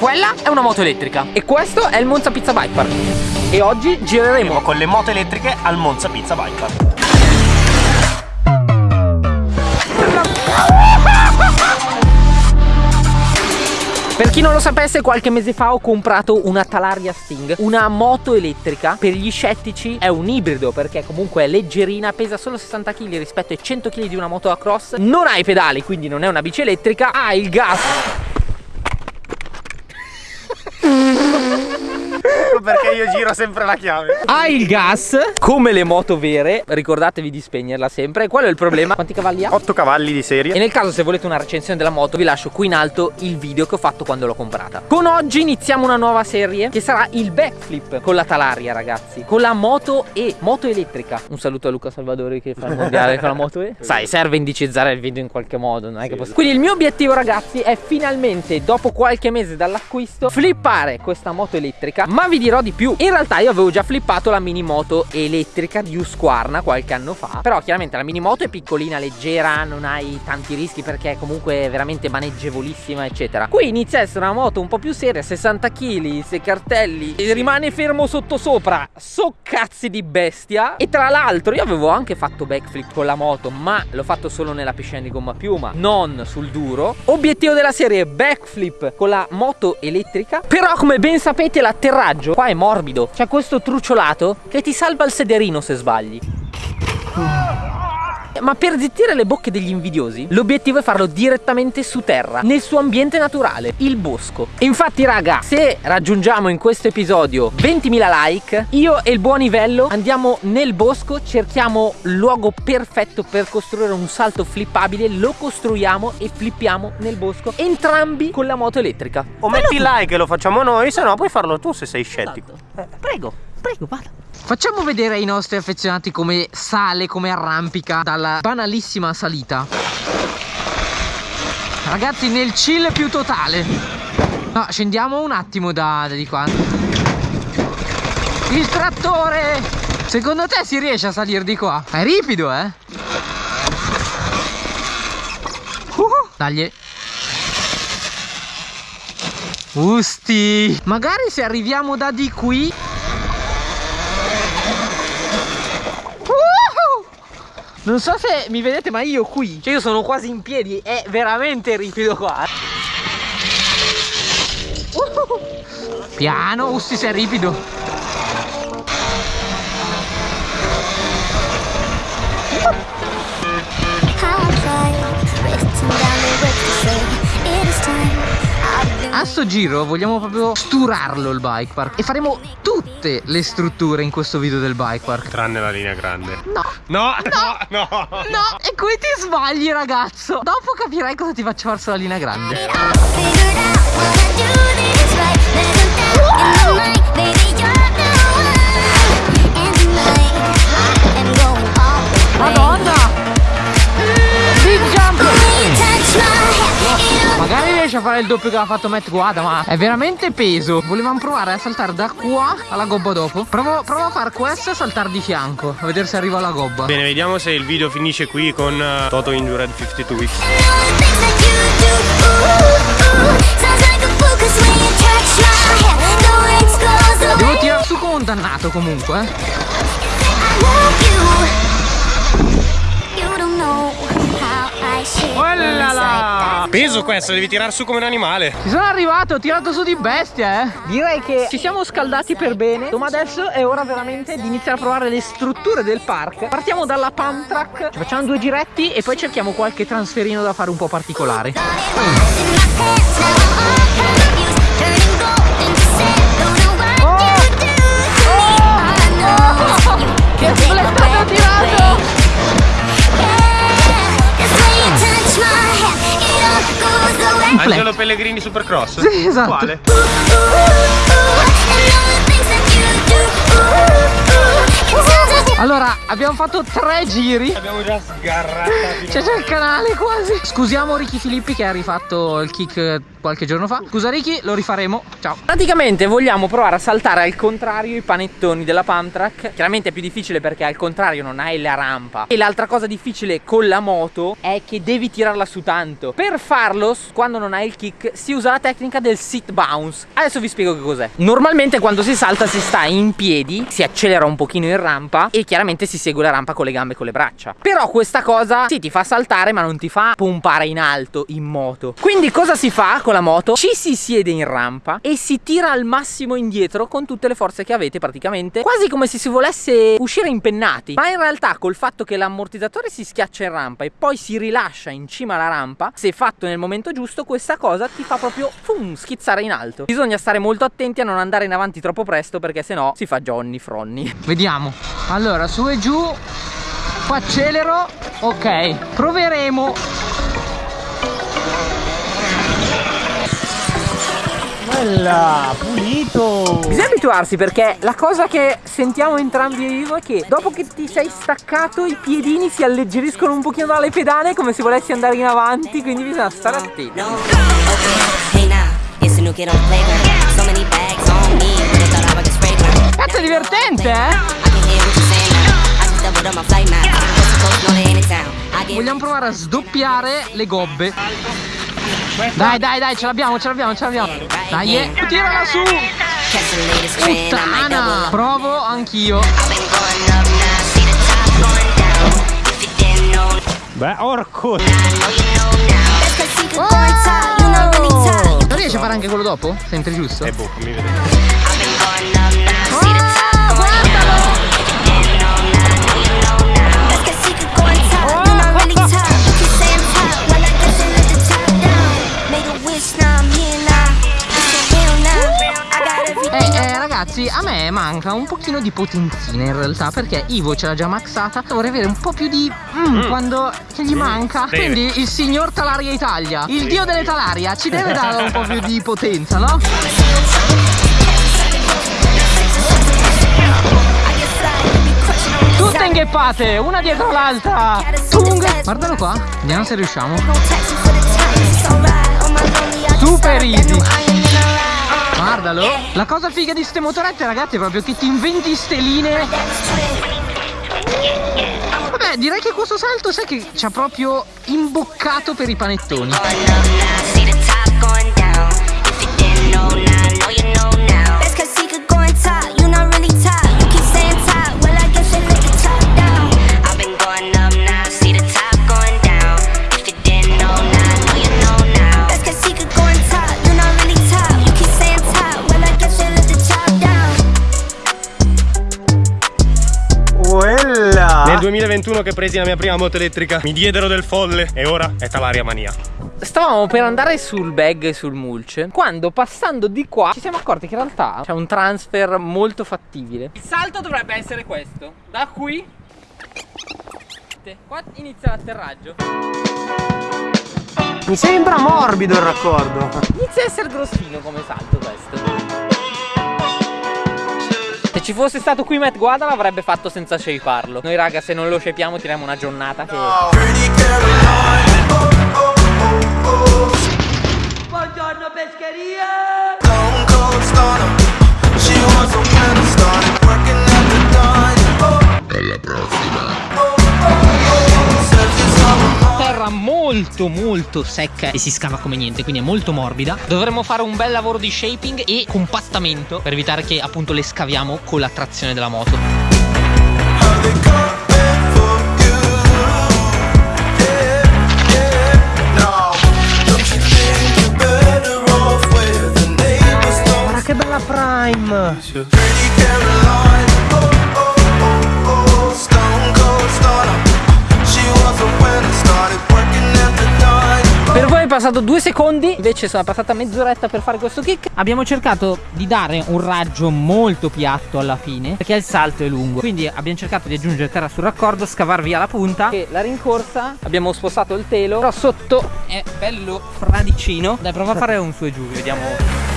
Quella è una moto elettrica e questo è il Monza Pizza Bike Park. E oggi gireremo Andiamo con le moto elettriche al Monza Pizza Bike Park. Per chi non lo sapesse, qualche mese fa ho comprato una Talaria Sting, una moto elettrica. Per gli scettici è un ibrido perché comunque è leggerina, pesa solo 60 kg rispetto ai 100 kg di una moto a cross. Non ha i pedali, quindi non è una bici elettrica, ha il gas perché io giro sempre la chiave. Ha il gas, come le moto vere. Ricordatevi di spegnerla sempre. Qual è il problema? Quanti cavalli ha? 8 cavalli di serie. E nel caso se volete una recensione della moto, vi lascio qui in alto il video che ho fatto quando l'ho comprata. Con oggi iniziamo una nuova serie che sarà il backflip con la Talaria, ragazzi. Con la moto E, moto elettrica. Un saluto a Luca Salvadori che fa il mondiale con la moto E. Sai, serve indicizzare il video in qualche modo, non è che posso... Quindi il mio obiettivo, ragazzi, è finalmente, dopo qualche mese dall'acquisto, flippare questa moto elettrica. Ma vi dirò di più. In realtà io avevo già flippato la mini moto elettrica di Husqvarna qualche anno fa. Però chiaramente la mini moto è piccolina, leggera, non hai tanti rischi perché comunque è veramente maneggevolissima, eccetera. Qui inizia a essere una moto un po' più seria, 60 kg, 6 cartelli, e rimane fermo sotto sopra. So cazzi di bestia. E tra l'altro io avevo anche fatto backflip con la moto, ma l'ho fatto solo nella piscina di gomma piuma, non sul duro. Obiettivo della serie backflip con la moto elettrica. Però come ben sapete l'atterraggio qua è morbido. C'è questo trucciolato che ti salva il sederino se sbagli ma per zittire le bocche degli invidiosi L'obiettivo è farlo direttamente su terra Nel suo ambiente naturale, il bosco. E infatti raga, se raggiungiamo in questo episodio 20.000 like Io e il buon Ivello andiamo nel bosco Cerchiamo il luogo perfetto per costruire un salto flippabile Lo costruiamo e flippiamo nel bosco Entrambi con la moto elettrica. O metti like e lo facciamo noi Se no puoi farlo tu se sei scettico. Esatto. Prego, prego, vada Facciamo vedere ai nostri affezionati come sale, come arrampica dalla banalissima salita. Ragazzi, nel chill più totale. No, scendiamo un attimo da, da di qua. Il trattore! Secondo te si riesce a salire di qua? È ripido, eh? Uh, dagli. Usti! Magari se arriviamo da di qui Non so se mi vedete ma io qui. Cioè io sono quasi in piedi È veramente ripido qua. Uh, Piano Ussi sei ripido A sto giro vogliamo proprio sturarlo il bike park. E faremo tutte le strutture in questo video del bike park. Tranne la linea grande. No. No, no, no No, no. E qui ti sbagli ragazzo. Dopo capirai cosa ti faccio fare sulla linea grande. Madonna Magari riesce a fare il doppio che ha fatto Matt Guada Ma è veramente peso. Volevamo provare a saltare da qua alla gobba dopo. Provo, provo a fare questo e a saltare di fianco A vedere se arriva alla gobba. Bene vediamo se il video finisce qui con uh, Toto Injured 52 Weeks. Devo tirare su come un dannato comunque Oh Peso questo, devi tirare su come un animale. Ci sono arrivato, ho tirato su di bestia, eh. Direi che ci siamo scaldati per bene. Ma adesso è ora veramente di iniziare a provare le strutture del park. Partiamo dalla pump track, ci facciamo due giretti e poi cerchiamo qualche transferino da fare un po' particolare. Angelo Pellegrini Supercross? Sì, esatto. Quale? Allora, abbiamo fatto tre giri. Abbiamo già sgarrato. C'è già il canale quasi. Scusiamo Ricky Filippi che ha rifatto il kick qualche giorno fa. Scusa Ricky, lo rifaremo, ciao. Praticamente vogliamo provare a saltare al contrario i panettoni della pump track Chiaramente è più difficile perché al contrario non hai la rampa. E l'altra cosa difficile con la moto è che devi tirarla su tanto. Per farlo, quando non hai il kick, si usa la tecnica del sit bounce. Adesso vi spiego che cos'è. Normalmente quando si salta si sta in piedi, si accelera un pochino in rampa E chiaramente si segue la rampa con le gambe e con le braccia. Però questa cosa sì ti fa saltare ma non ti fa pompare in alto in moto. Quindi cosa si fa la moto? Ci si siede in rampa e si tira al massimo indietro con tutte le forze che avete praticamente. Quasi come se si volesse uscire impennati. Ma in realtà col fatto che l'ammortizzatore si schiaccia in rampa e poi si rilascia in cima alla rampa Se fatto nel momento giusto questa cosa ti fa proprio fum, schizzare in alto. Bisogna stare molto attenti a non andare in avanti troppo presto perché sennò si fa Johnny Fronni Vediamo. Allora su e giù. Accelero. Ok. Proveremo Bella, pulito. Bisogna abituarsi perché la cosa che sentiamo entrambi io è che dopo che ti sei staccato i piedini si alleggeriscono un pochino dalle pedane come se volessi andare in avanti, quindi bisogna stare attenti. Cazzo è divertente, eh? Vogliamo provare a sdoppiare le gobbe Dai dai dai ce l'abbiamo ce l'abbiamo ce l'abbiamo Dai eh. tirala su Puttana Provo anch'io Beh orco oh! Non riesci a fare anche quello dopo? Senti giusto? Eh boh mi vedete ragazzi a me manca un pochino di potenzina in realtà perché Ivo ce l'ha già maxata. Vorrei avere un po' più di mm, mm. quando che gli manca. Deve. quindi il signor Talaria Italia il dio delle Talaria ci deve dare un po' più di potenza no? Tutte ingheppate, una dietro l'altra. Tung. Guardalo qua, vediamo se riusciamo. Super easy Guardalo La cosa figa di ste motorette ragazzi è proprio che ti inventi ste linee. Vabbè direi che questo salto sai che ci ha proprio imboccato per i panettoni 2021 che presi la mia prima moto elettrica. Mi diedero del folle e ora è talaria mania. Stavamo per andare sul bag e sul mulch Quando passando di qua ci siamo accorti che in realtà c'è un transfer molto fattibile. Il salto dovrebbe essere questo. Da qui. Qua inizia l'atterraggio. Mi sembra morbido il raccordo. Inizia a essere grossino come salto questo se ci fosse stato qui Matt Guada l'avrebbe fatto senza shapearlo. Noi raga se non lo shapiamo tiriamo una giornata che... Buongiorno pescheria! Molto molto secca e si scava come niente quindi è molto morbida. Dovremmo fare un bel lavoro di shaping e compattamento per evitare che appunto le scaviamo con la trazione della moto. Guarda che bella prime passato due secondi Invece sono passata mezz'oretta per fare questo kick. Abbiamo cercato di dare un raggio molto piatto alla fine Perché il salto è lungo. Quindi abbiamo cercato di aggiungere terra sul raccordo Scavar via la punta. E la rincorsa Abbiamo spostato il telo Però sotto è bello fradicino. Dai prova a fare un su e giù Vediamo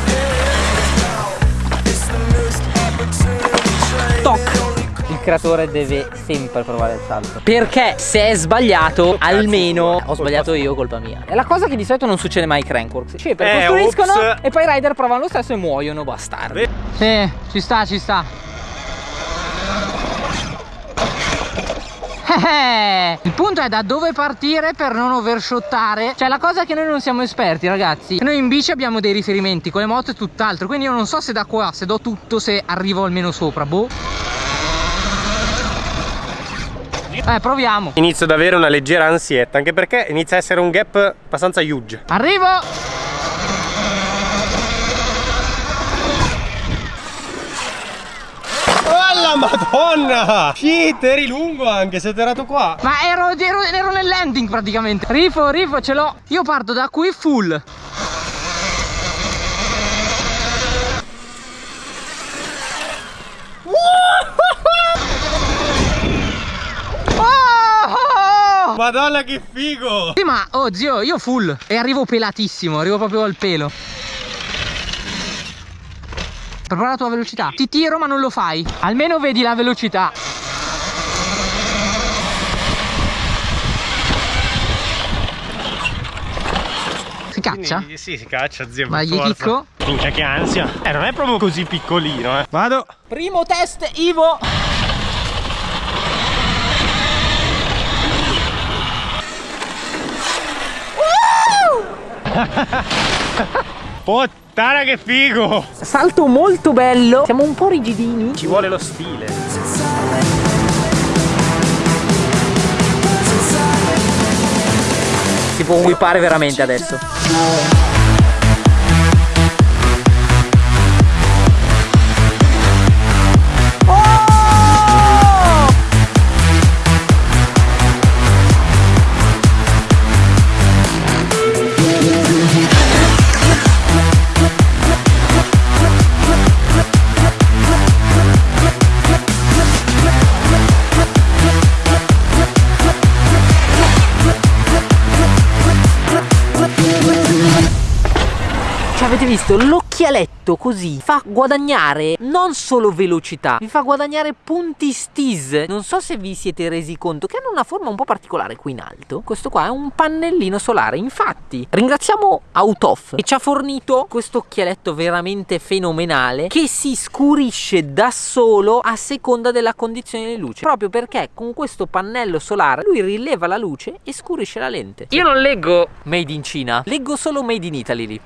creatore deve sempre provare il salto. Perché se è sbagliato, almeno ho sbagliato io, colpa mia. È la cosa che di solito non succede mai ai Crankworks. Cioè, per eh, costruiscono ops. e poi i rider provano lo stesso e muoiono, bastardi. Sì, ci sta, ci sta. Eh, il punto è da dove partire per non overshottare Cioè la cosa è che noi non siamo esperti ragazzi Noi in bici abbiamo dei riferimenti Con le moto è tutt'altro Quindi io non so se da qua, se do tutto, se arrivo almeno sopra Boh eh, proviamo. Inizio ad avere una leggera ansietta, anche perché inizia a essere un gap abbastanza huge. Arrivo! madonna Shit eri lungo anche sei atterrato qua Ma ero, ero, ero nel landing praticamente Rifo rifo ce l'ho Io parto da qui full Madonna che figo Sì ma oh zio io full E arrivo pelatissimo Arrivo proprio al pelo Prova la tua velocità Ti tiro ma non lo fai Almeno vedi la velocità Si caccia? Quindi, sì, si caccia, zio. Ma gli dico. Minchia che ansia. Eh, non è proprio così piccolino, eh. Vado. Primo test, Ivo. Puttana che figo! Salto molto bello. Siamo un po' rigidini. Ci vuole lo stile. Si può whippare veramente adesso visto l'occhialetto così fa guadagnare non solo velocità vi fa guadagnare punti stis non so se vi siete resi conto che hanno una forma un po' particolare qui in alto. Questo qua è un pannellino solare infatti ringraziamo Autof che ci ha fornito questo occhialetto veramente fenomenale che si scurisce da solo a seconda della condizione di luce. Proprio perché con questo pannello solare lui rileva la luce e scurisce la lente. Io non leggo made in Cina leggo solo made in Italy lì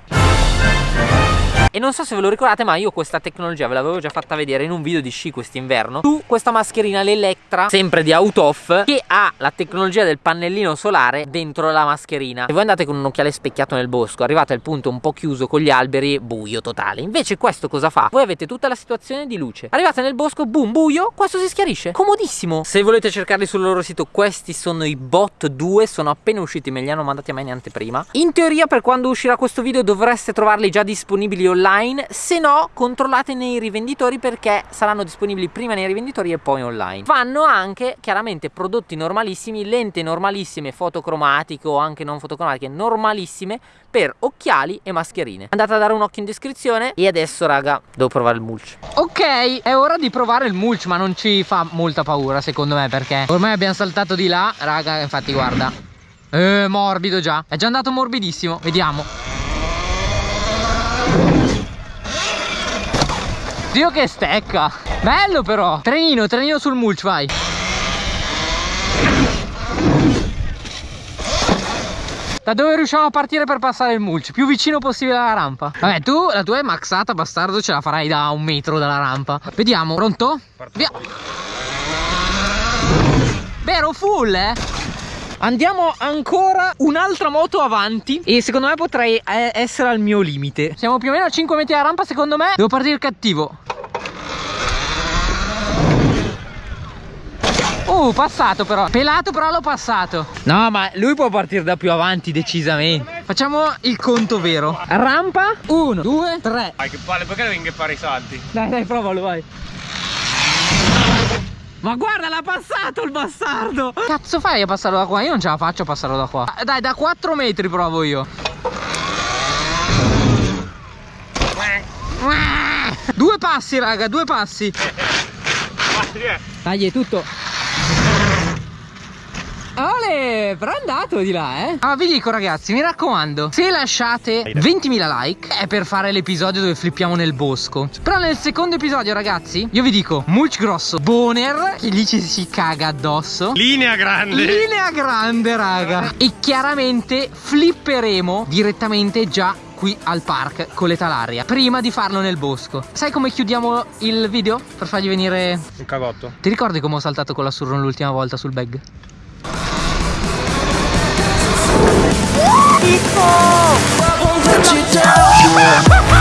Thank you. E non so se ve lo ricordate ma io questa tecnologia ve l'avevo già fatta vedere in un video di sci quest'inverno. Su questa mascherina l'Electra, sempre di Autof Che ha la tecnologia del pannellino solare dentro la mascherina. Se voi andate con un occhiale specchiato nel bosco Arrivate al punto un po' chiuso con gli alberi, buio totale. Invece questo cosa fa? Voi avete tutta la situazione di luce. Arrivate nel bosco, boom, buio, questo si schiarisce. Comodissimo. Se volete cercarli sul loro sito questi sono i Bot 2 Sono appena usciti, me li hanno mandati a me neanche prima In teoria per quando uscirà questo video dovreste trovarli già disponibili online online se no controllate nei rivenditori perché saranno disponibili prima nei rivenditori e poi online. Vanno anche chiaramente prodotti normalissimi lente normalissime fotocromatiche o anche non fotocromatiche normalissime per occhiali e mascherine. Andate a dare un occhio in descrizione e adesso raga devo provare il mulch. Ok è ora di provare il mulch ma non ci fa molta paura secondo me perché ormai abbiamo saltato di là. Raga infatti guarda. Eh, morbido già. È già andato morbidissimo. Vediamo Dio che stecca Bello però Trenino, trenino sul mulch, vai Da dove riusciamo a partire per passare il mulch? Più vicino possibile alla rampa Vabbè, tu la tua è maxata, bastardo Ce la farai da un metro dalla rampa Vediamo, pronto? Via Vero, full, eh? Andiamo ancora un'altra moto avanti E secondo me potrei eh, essere al mio limite. Siamo più o meno a 5 metri dalla rampa secondo me. Devo partire cattivo. Uh, passato però. Pelato però l'ho passato. No, ma lui può partire da più avanti decisamente. Facciamo il conto vero. Rampa Uno, due, tre. Vai che palle, perché devi fare i salti? Dai, dai, provalo, vai ma guarda l'ha passato il bastardo. Cazzo fai a passarlo da qua? Io non ce la faccio a passarlo da qua. Dai da 4 metri provo io. Due passi raga, due passi. Tagli tutto. Ole, però è andato di là, eh. Ah, vi dico ragazzi, mi raccomando, se lasciate 20.000 like è per fare l'episodio dove flippiamo nel bosco. Però nel secondo episodio, ragazzi, io vi dico, mulch grosso, boner, che lì ci si caga addosso. Linea grande. Linea grande, raga. E chiaramente flipperemo direttamente già qui al park con le talaria prima di farlo nel bosco sai come chiudiamo il video per fargli venire un cagotto ti ricordi come ho saltato con la surron l'ultima volta sul bag? fall. I won't let you down.